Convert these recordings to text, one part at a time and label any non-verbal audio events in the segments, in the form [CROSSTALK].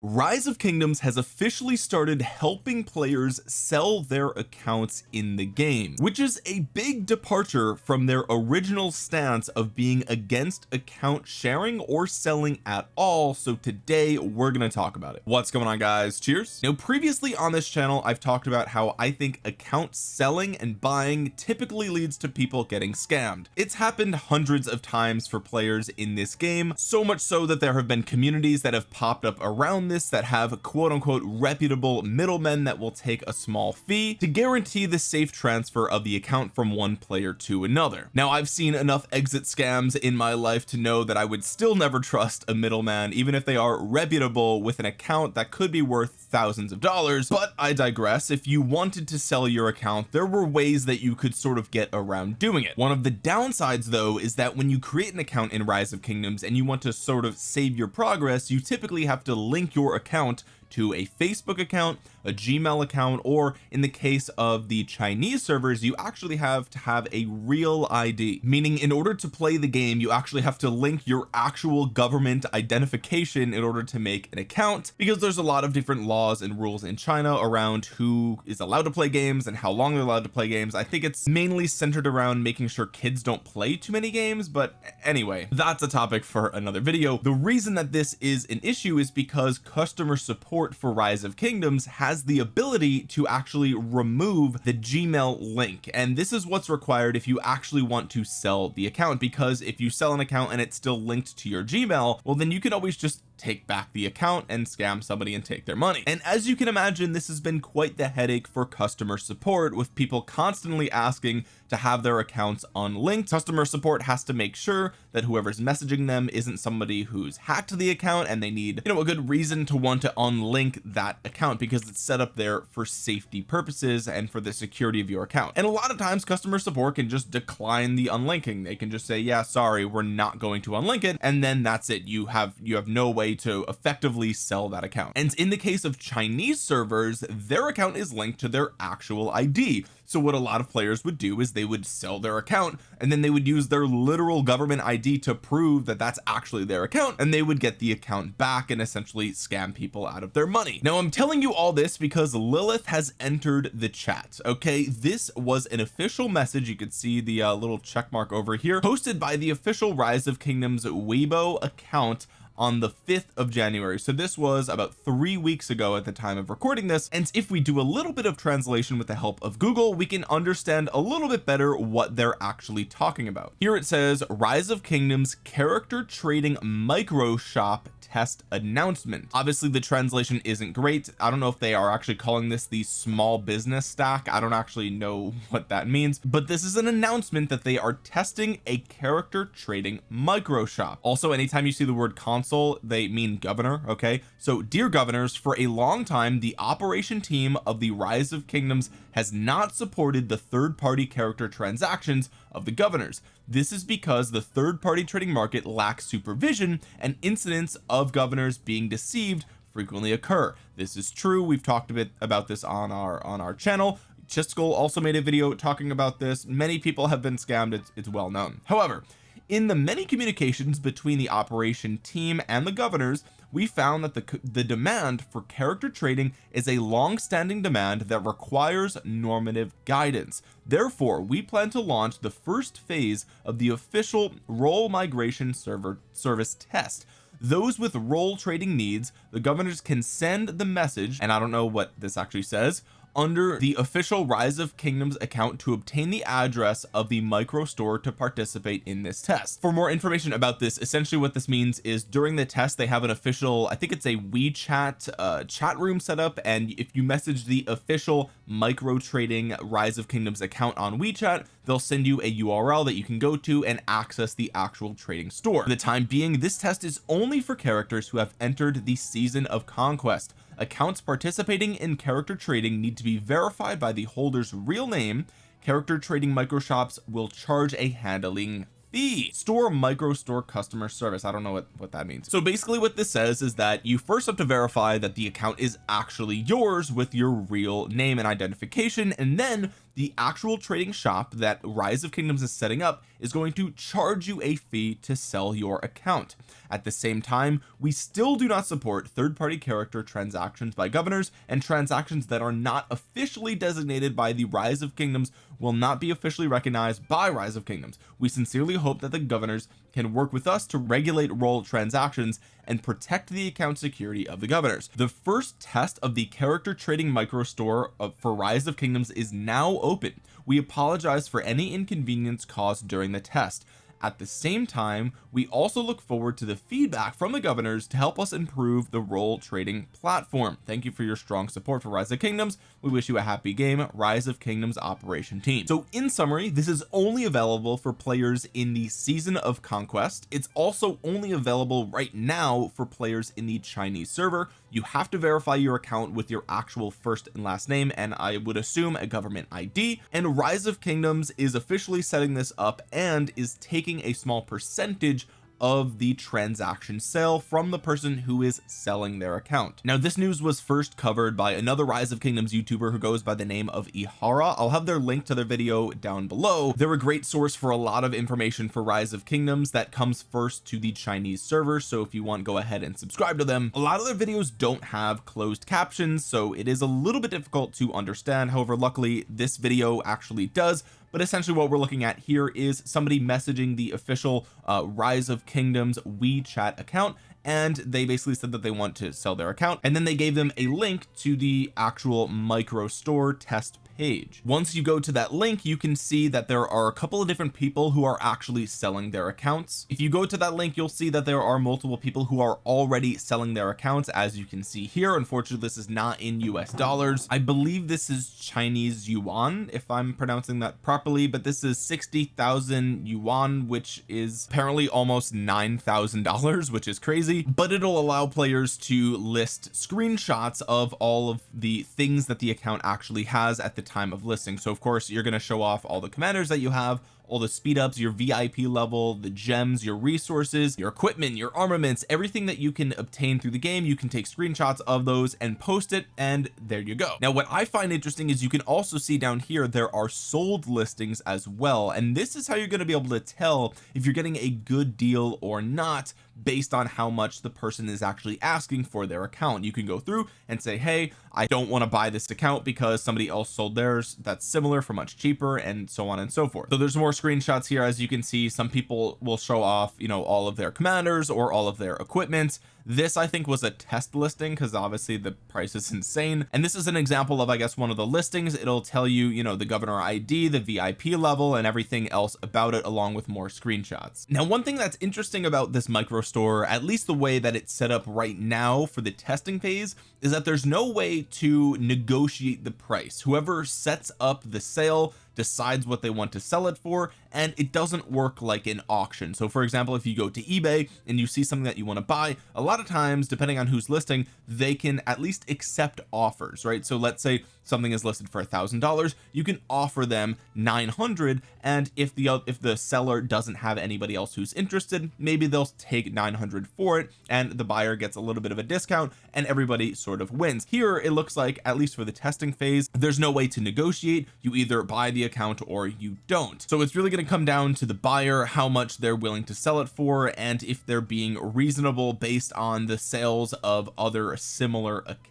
Rise of Kingdoms has officially started helping players sell their accounts in the game which is a big departure from their original stance of being against account sharing or selling at all. So today we're going to talk about it. What's going on guys? Cheers. Now previously on this channel I've talked about how I think account selling and buying typically leads to people getting scammed. It's happened hundreds of times for players in this game so much so that there have been communities that have popped up around this that have quote unquote reputable middlemen that will take a small fee to guarantee the safe transfer of the account from one player to another. Now I've seen enough exit scams in my life to know that I would still never trust a middleman even if they are reputable with an account that could be worth thousands of dollars. But I digress. If you wanted to sell your account there were ways that you could sort of get around doing it. One of the downsides though is that when you create an account in rise of kingdoms and you want to sort of save your progress you typically have to link your account to a Facebook account a Gmail account or in the case of the Chinese servers you actually have to have a real ID meaning in order to play the game you actually have to link your actual government identification in order to make an account. Because there's a lot of different laws and rules in China around who is allowed to play games and how long they're allowed to play games. I think it's mainly centered around making sure kids don't play too many games but anyway that's a topic for another video. The reason that this is an issue is because customer support for rise of kingdoms has has the ability to actually remove the Gmail link. And this is what's required if you actually want to sell the account because if you sell an account and it's still linked to your Gmail well then you can always just take back the account and scam somebody and take their money. And as you can imagine this has been quite the headache for customer support with people constantly asking to have their accounts unlinked. Customer support has to make sure that whoever's messaging them isn't somebody who's hacked the account and they need you know a good reason to want to unlink that account because it's set up there for safety purposes and for the security of your account. And a lot of times customer support can just decline the unlinking. They can just say yeah sorry we're not going to unlink it and then that's it. You have you have no way to effectively sell that account. And in the case of Chinese servers their account is linked to their actual ID so what a lot of players would do is they would sell their account and then they would use their literal government ID to prove that that's actually their account and they would get the account back and essentially scam people out of their money. Now I'm telling you all this because Lilith has entered the chat okay? This was an official message. You could see the uh, little check mark over here posted by the official rise of kingdoms Weibo account on the 5th of January. So this was about three weeks ago at the time of recording this. And if we do a little bit of translation with the help of Google we can understand a little bit better what they're actually talking about. Here it says rise of kingdoms character trading micro shop test announcement. Obviously the translation isn't great. I don't know if they are actually calling this the small business stack. I don't actually know [LAUGHS] what that means. But this is an announcement that they are testing a character trading micro shop. Also anytime you see the word console they mean governor okay? So dear governors for a long time the operation team of the rise of kingdoms has not supported the third-party character transactions of the governors. This is because the third-party trading market lacks supervision and incidents of governors being deceived frequently occur. This is true. We've talked a bit about this on our on our channel. Chiskel also made a video talking about this. Many people have been scammed. It's, it's well known. However in the many communications between the operation team and the governors we found that the the demand for character trading is a long-standing demand that requires normative guidance. Therefore we plan to launch the first phase of the official role migration server service test. Those with role trading needs the governors can send the message and I don't know what this actually says under the official rise of kingdoms account to obtain the address of the micro store to participate in this test. For more information about this essentially what this means is during the test they have an official I think it's a WeChat uh, chat room set up and if you message the official micro trading rise of kingdoms account on WeChat they'll send you a URL that you can go to and access the actual trading store. For the time being this test is only for characters who have entered the season of conquest accounts participating in character trading need to be verified by the holder's real name. Character trading microshops will charge a handling fee. Store micro store customer service. I don't know what what that means. So basically what this says is that you first have to verify that the account is actually yours with your real name and identification and then the actual trading shop that rise of kingdoms is setting up is going to charge you a fee to sell your account. At the same time we still do not support third-party character transactions by governors and transactions that are not officially designated by the rise of kingdoms will not be officially recognized by rise of kingdoms. We sincerely hope that the governors can work with us to regulate role transactions and protect the account security of the governors. The first test of the character trading micro store for rise of kingdoms is now open. We apologize for any inconvenience caused during the test at the same time we also look forward to the feedback from the governors to help us improve the role trading platform. Thank you for your strong support for rise of kingdoms. We wish you a happy game rise of kingdoms operation team. So in summary this is only available for players in the season of conquest. It's also only available right now for players in the Chinese server you have to verify your account with your actual first and last name and I would assume a government ID and rise of kingdoms is officially setting this up and is taking a small percentage of the transaction sale from the person who is selling their account. Now this news was first covered by another rise of kingdoms youtuber who goes by the name of ihara. I'll have their link to their video down below. They're a great source for a lot of information for rise of kingdoms that comes first to the Chinese server so if you want go ahead and subscribe to them. A lot of their videos don't have closed captions so it is a little bit difficult to understand. However luckily this video actually does but essentially what we're looking at here is somebody messaging the official uh, rise of kingdoms WeChat account and they basically said that they want to sell their account. And then they gave them a link to the actual micro store test page. Once you go to that link you can see that there are a couple of different people who are actually selling their accounts. If you go to that link you'll see that there are multiple people who are already selling their accounts as you can see here. Unfortunately this is not in US dollars. I believe this is Chinese yuan if I'm pronouncing that properly but this is 60,000 yuan which is apparently almost nine thousand dollars which is crazy. But it'll allow players to list screenshots of all of the things that the account actually has at the time of listing. So of course you're going to show off all the commanders that you have all the speed ups your VIP level the gems your resources your equipment your armaments everything that you can obtain through the game. You can take screenshots of those and post it and there you go. Now what I find interesting is you can also see down here there are sold listings as well. And this is how you're going to be able to tell if you're getting a good deal or not based on how much the person is actually asking for their account. You can go through and say hey I don't want to buy this account because somebody else sold theirs that's similar for much cheaper and so on and so forth. So there's more screenshots here. As you can see some people will show off you know all of their commanders or all of their equipment this I think was a test listing because obviously the price is insane. And this is an example of I guess one of the listings. It'll tell you you know the governor ID the VIP level and everything else about it along with more screenshots. Now one thing that's interesting about this micro store at least the way that it's set up right now for the testing phase is that there's no way to negotiate the price. Whoever sets up the sale decides what they want to sell it for and it doesn't work like an auction. So for example if you go to eBay and you see something that you want to buy a lot of times depending on who's listing they can at least accept offers right? So let's say something is listed for a thousand dollars you can offer them 900 and if the if the seller doesn't have anybody else who's interested maybe they'll take 900 for it and the buyer gets a little bit of a discount and everybody sort of wins. Here it looks like at least for the testing phase there's no way to negotiate. You either buy the account or you don't. So it's really going to come down to the buyer how much they're willing to sell it for and if they're being reasonable based on the sales of other similar accounts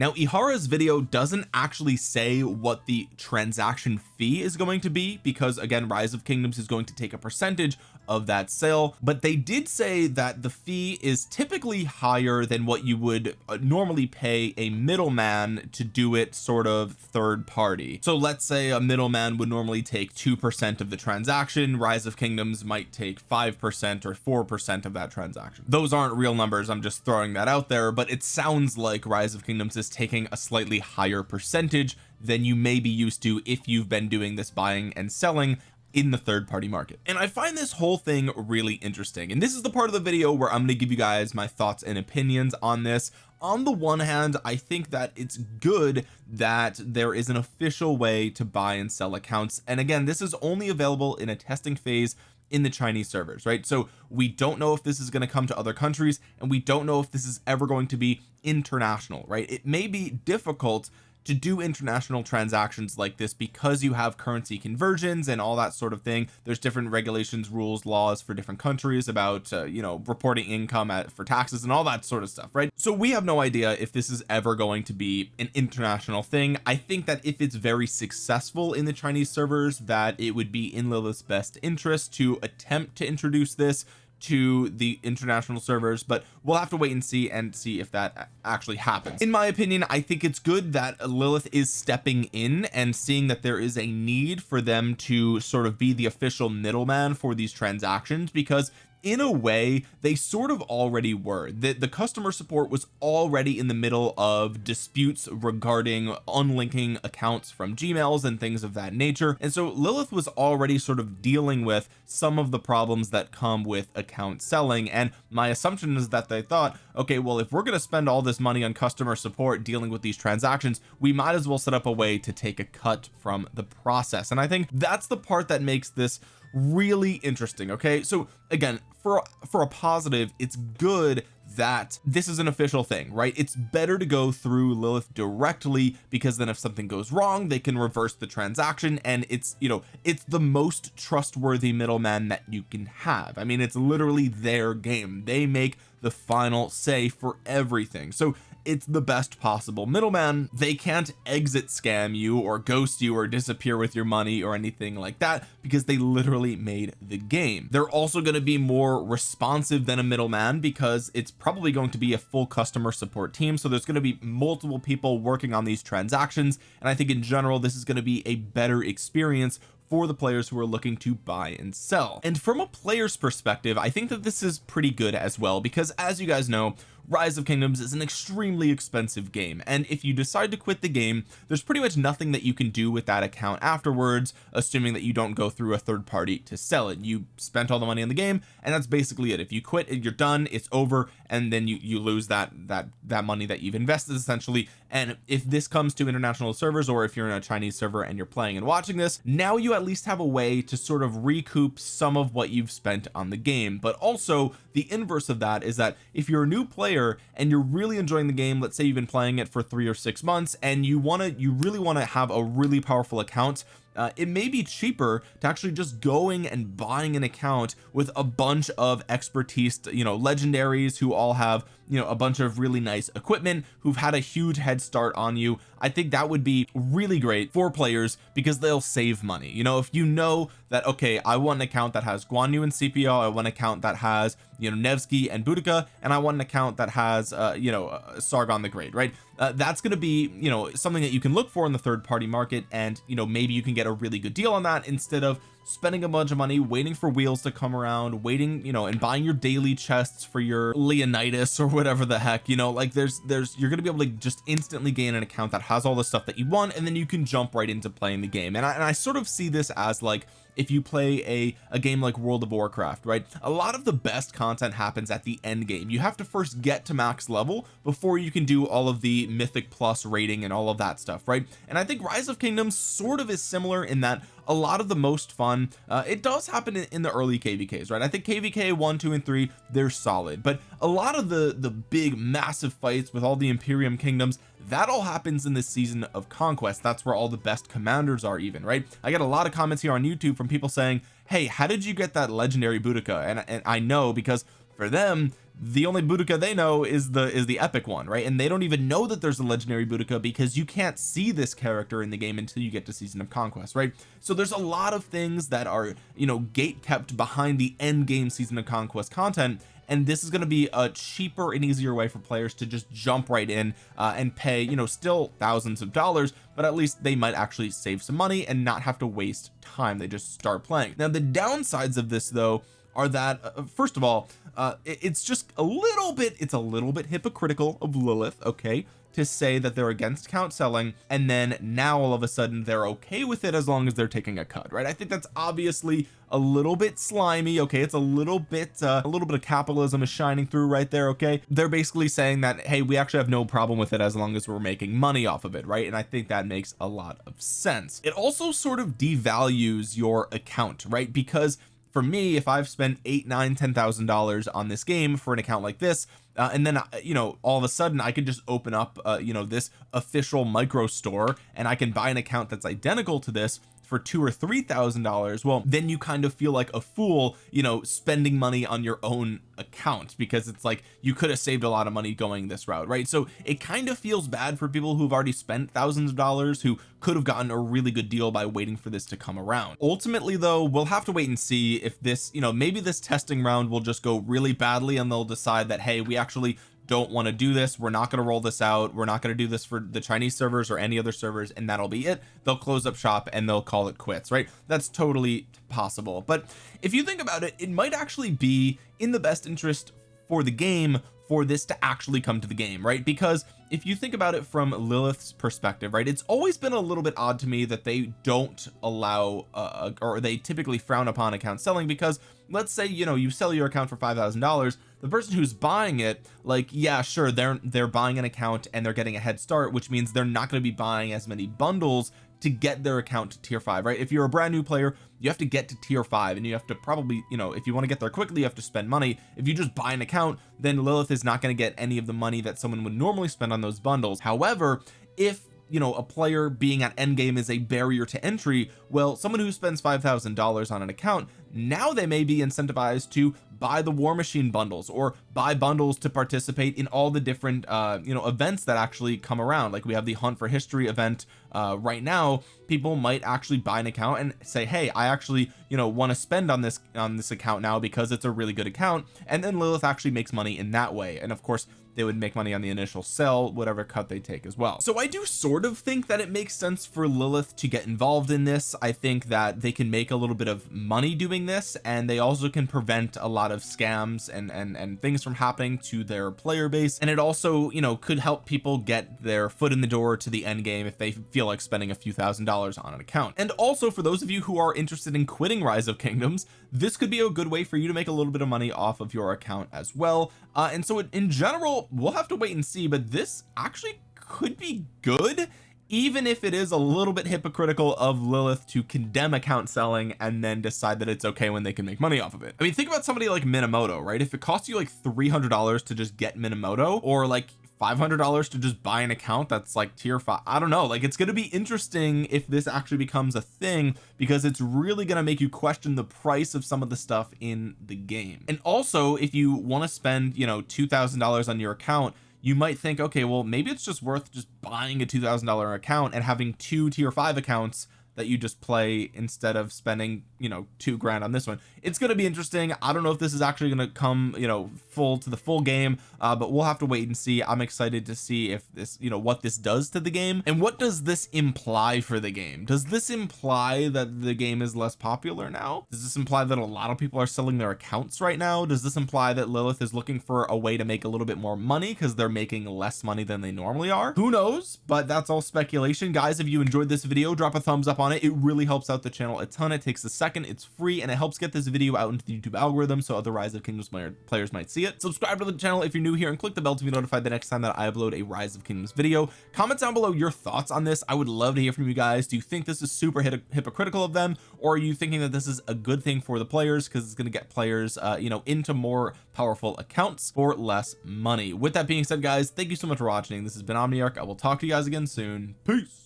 now Ihara's video doesn't actually say what the transaction fee is going to be because again rise of kingdoms is going to take a percentage of that sale but they did say that the fee is typically higher than what you would uh, normally pay a middleman to do it sort of third party. So let's say a middleman would normally take two percent of the transaction. Rise of kingdoms might take five percent or four percent of that transaction. Those aren't real numbers. I'm just throwing that out there but it sounds like rise of kingdoms is taking a slightly higher percentage than you may be used to if you've been doing this buying and selling in the third party market. And I find this whole thing really interesting. And this is the part of the video where I'm going to give you guys my thoughts and opinions on this. On the one hand I think that it's good that there is an official way to buy and sell accounts. And again this is only available in a testing phase in the Chinese servers right? So we don't know if this is going to come to other countries and we don't know if this is ever going to be international right? It may be difficult to do international transactions like this because you have currency conversions and all that sort of thing. There's different regulations rules laws for different countries about uh, you know reporting income at, for taxes and all that sort of stuff right? So we have no idea if this is ever going to be an international thing. I think that if it's very successful in the Chinese servers that it would be in Lilith's best interest to attempt to introduce this to the international servers but we'll have to wait and see and see if that actually happens. In my opinion I think it's good that Lilith is stepping in and seeing that there is a need for them to sort of be the official middleman for these transactions because in a way they sort of already were. That the customer support was already in the middle of disputes regarding unlinking accounts from gmails and things of that nature. And so Lilith was already sort of dealing with some of the problems that come with account selling. And my assumption is that they thought okay well if we're going to spend all this money on customer support dealing with these transactions we might as well set up a way to take a cut from the process. And I think that's the part that makes this really interesting okay? So again for for a positive it's good that this is an official thing right? It's better to go through Lilith directly because then if something goes wrong they can reverse the transaction and it's you know it's the most trustworthy middleman that you can have. I mean it's literally their game. They make the final say for everything. So it's the best possible. Middleman they can't exit scam you or ghost you or disappear with your money or anything like that because they literally made the game. They're also going to be more responsive than a middleman because it's probably going to be a full customer support team. So there's going to be multiple people working on these transactions. And I think in general this is going to be a better experience for the players who are looking to buy and sell. And from a player's perspective I think that this is pretty good as well because as you guys know rise of kingdoms is an extremely expensive game. And if you decide to quit the game there's pretty much nothing that you can do with that account afterwards assuming that you don't go through a third party to sell it. You spent all the money in the game and that's basically it. If you quit you're done it's over and then you you lose that that that money that you've invested essentially. And if this comes to international servers or if you're in a Chinese server and you're playing and watching this now you at least have a way to sort of recoup some of what you've spent on the game. But also the inverse of that is that if you're a new player and you're really enjoying the game let's say you've been playing it for three or six months and you want to you really want to have a really powerful account uh, it may be cheaper to actually just going and buying an account with a bunch of expertise you know legendaries who all have you know a bunch of really nice equipment who've had a huge head start on you. I think that would be really great for players because they'll save money. You know if you know that okay I want an account that has Guan Yu and Scipio I want an account that has you know Nevsky and Boudica and I want an account that has uh you know uh, Sargon the Great right? Uh, that's going to be you know something that you can look for in the third party market and you know maybe you can get a really good deal on that instead of spending a bunch of money waiting for wheels to come around waiting you know and buying your daily chests for your Leonidas or whatever the heck you know? Like there's there's you're gonna be able to just instantly gain an account that has all the stuff that you want and then you can jump right into playing the game. And I, and I sort of see this as like if you play a a game like World of Warcraft right? A lot of the best content happens at the end game. You have to first get to max level before you can do all of the mythic plus rating and all of that stuff right? And I think rise of kingdoms sort of is similar in that a lot of the most fun. Uh, it does happen in, in the early kvks right? I think kvk one two and three they're solid. But a lot of the the big massive fights with all the Imperium kingdoms that all happens in this season of conquest. That's where all the best commanders are even right? I get a lot of comments here on YouTube from people saying hey how did you get that legendary Boudica? And, and I know because for them the only Boudica they know is the is the epic one right? And they don't even know that there's a legendary Boudica because you can't see this character in the game until you get to season of conquest right? So there's a lot of things that are you know gate kept behind the end game season of conquest content and this is going to be a cheaper and easier way for players to just jump right in uh, and pay you know still thousands of dollars but at least they might actually save some money and not have to waste time. They just start playing. Now the downsides of this though are that uh, first of all uh, it, it's just a little bit it's a little bit hypocritical of Lilith okay to say that they're against count selling and then now all of a sudden they're okay with it as long as they're taking a cut right? I think that's obviously a little bit slimy okay? It's a little bit uh, a little bit of capitalism is shining through right there okay? They're basically saying that hey we actually have no problem with it as long as we're making money off of it right? And I think that makes a lot of sense. It also sort of devalues your account right? Because for me if I've spent eight nine ten thousand dollars on this game for an account like this uh, and then uh, you know all of a sudden I could just open up uh, you know this official micro store and I can buy an account that's identical to this for two or three thousand dollars well then you kind of feel like a fool you know spending money on your own account because it's like you could have saved a lot of money going this route right? So it kind of feels bad for people who've already spent thousands of dollars who could have gotten a really good deal by waiting for this to come around. Ultimately though we'll have to wait and see if this you know maybe this testing round will just go really badly and they'll decide that hey we actually don't want to do this we're not going to roll this out we're not going to do this for the Chinese servers or any other servers and that'll be it. They'll close up shop and they'll call it quits right? That's totally possible. But if you think about it it might actually be in the best interest for the game for this to actually come to the game right? Because if you think about it from Lilith's perspective right it's always been a little bit odd to me that they don't allow uh, or they typically frown upon account selling because let's say you know you sell your account for five thousand dollars the person who's buying it like yeah sure they're they're buying an account and they're getting a head start which means they're not going to be buying as many bundles to get their account to tier five right? If you're a brand new player you have to get to tier five and you have to probably you know if you want to get there quickly you have to spend money. If you just buy an account then Lilith is not going to get any of the money that someone would normally spend on those bundles. However if you know a player being at endgame is a barrier to entry well someone who spends five thousand dollars on an account now they may be incentivized to buy the war machine bundles or buy bundles to participate in all the different uh you know events that actually come around. Like we have the hunt for history event uh right now. People might actually buy an account and say hey I actually you know want to spend on this on this account now because it's a really good account. And then Lilith actually makes money in that way. And of course they would make money on the initial sell whatever cut they take as well. So I do sort of think that it makes sense for Lilith to get involved in this. I think that they can make a little bit of money doing this and they also can prevent a lot of scams and and and things from happening to their player base. And it also you know could help people get their foot in the door to the end game if they feel like spending a few thousand dollars on an account. And also for those of you who are interested in quitting rise of kingdoms this could be a good way for you to make a little bit of money off of your account as well. Uh, and so in general we'll have to wait and see but this actually could be good even if it is a little bit hypocritical of Lilith to condemn account selling and then decide that it's okay when they can make money off of it. I mean think about somebody like Minamoto right? If it costs you like $300 to just get Minamoto or like $500 to just buy an account that's like tier five. I don't know. Like it's going to be interesting if this actually becomes a thing because it's really going to make you question the price of some of the stuff in the game. And also if you want to spend you know $2,000 on your account you might think okay well maybe it's just worth just buying a $2,000 account and having two tier five accounts that you just play instead of spending you know two grand on this one. It's going to be interesting. I don't know if this is actually going to come you know full to the full game uh, but we'll have to wait and see. I'm excited to see if this you know what this does to the game. And what does this imply for the game? Does this imply that the game is less popular now? Does this imply that a lot of people are selling their accounts right now? Does this imply that Lilith is looking for a way to make a little bit more money because they're making less money than they normally are? Who knows? But that's all speculation. Guys if you enjoyed this video drop a thumbs up on it. It really helps out the channel a ton. It takes a second. It's free and it helps get this video out into the YouTube algorithm so other rise of kingdoms players might see it. Subscribe to the channel if you're new here and click the bell to be notified the next time that I upload a rise of kingdoms video. Comment down below your thoughts on this. I would love to hear from you guys. Do you think this is super hypocritical of them or are you thinking that this is a good thing for the players because it's going to get players uh you know into more powerful accounts for less money? With that being said guys thank you so much for watching. This has been Omniarch. I will talk to you guys again soon. Peace